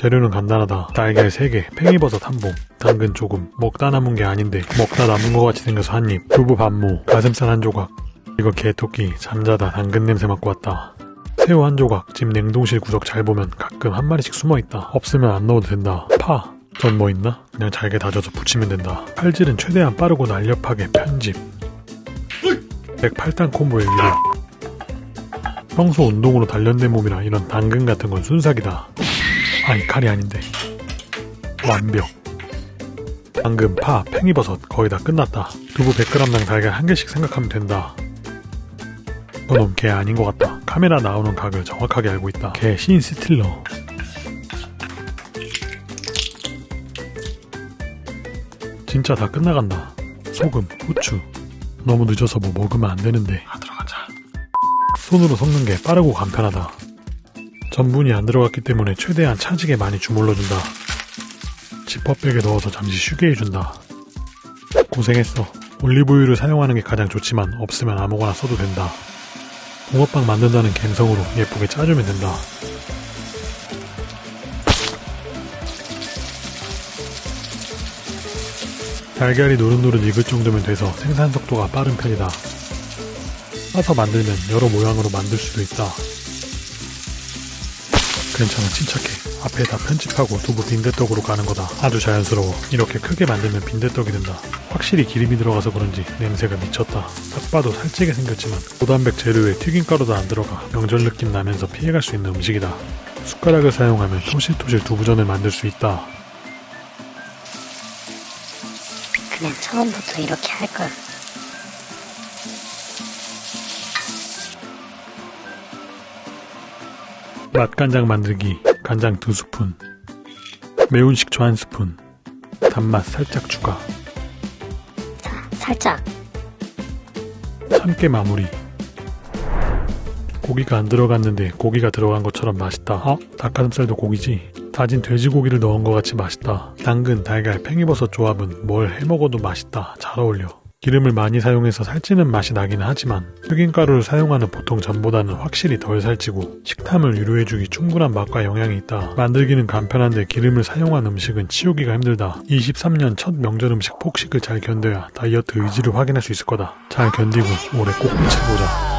재료는 간단하다. 달걀 3개, 팽이버섯 한 봉, 당근 조금, 먹다 남은 게 아닌데 먹다 남은 것 같이 생겨서 한 입, 두부 반모, 가슴살 한 조각. 이거 개토끼, 잠자다 당근 냄새 맡고 왔다. 새우 한 조각, 집 냉동실 구석 잘 보면 가끔 한 마리씩 숨어있다. 없으면 안 넣어도 된다. 파, 전 뭐 있나? 그냥 잘게 다져서 부치면 된다. 칼질은 최대한 빠르고 날렵하게 편집. 108단 콤보의 위력. 평소 운동으로 단련된 몸이라 이런 당근 같은 건 순삭이다. 아이 칼이 아닌데. 완벽. 당근, 파, 팽이버섯 거의 다 끝났다. 두부 100g당 달걀 한 개씩 생각하면 된다. 저놈 걔 아닌 것 같다. 카메라 나오는 각을 정확하게 알고 있다. 걔 신 스틸러. 진짜 다 끝나간다. 소금, 후추. 너무 늦어서 뭐 먹으면 안 되는데. 아. 손으로 섞는 게 빠르고 간편하다. 전분이 안 들어갔기 때문에 최대한 차지게 많이 주물러준다. 지퍼백에 넣어서 잠시 쉬게 해준다. 고생했어. 올리브유를 사용하는 게 가장 좋지만 없으면 아무거나 써도 된다. 붕어빵 만든다는 갬성으로 예쁘게 짜주면 된다. 달걀이 노릇노릇 익을 정도면 돼서 생산 속도가 빠른 편이다. 싸서 만들면 여러 모양으로 만들 수도 있다. 괜찮아 침착해. 앞에 다 편집하고 두부 빈대떡으로 가는 거다. 아주 자연스러워. 이렇게 크게 만들면 빈대떡이 된다. 확실히 기름이 들어가서 그런지 냄새가 미쳤다. 딱 봐도 살찌게 생겼지만 고단백 재료에 튀김가루도 안 들어가 명절 느낌 나면서 피해갈 수 있는 음식이다. 숟가락을 사용하면 토실토실 두부전을 만들 수 있다. 그냥 처음부터 이렇게 할 걸. 맛간장 만들기 간장 2스푼 매운 식초 1스푼 단맛 살짝 추가 살짝. 참깨 마무리 고기가 안 들어갔는데 고기가 들어간 것처럼 맛있다 어? 닭가슴살도 고기지? 다진 돼지고기를 넣은 것 같이 맛있다 당근, 달걀, 팽이버섯 조합은 뭘 해먹어도 맛있다 잘 어울려 기름을 많이 사용해서 살찌는 맛이 나긴 하지만 흑임가루를 사용하는 보통 전보다는 확실히 덜 살찌고 식탐을 유료해주기 충분한 맛과 영양이 있다. 만들기는 간편한데 기름을 사용한 음식은 치우기가 힘들다. 23년 첫 명절 음식 폭식을 잘 견뎌야 다이어트 의지를 확인할 수 있을 거다. 잘 견디고 올해 꼭 미쳐보자.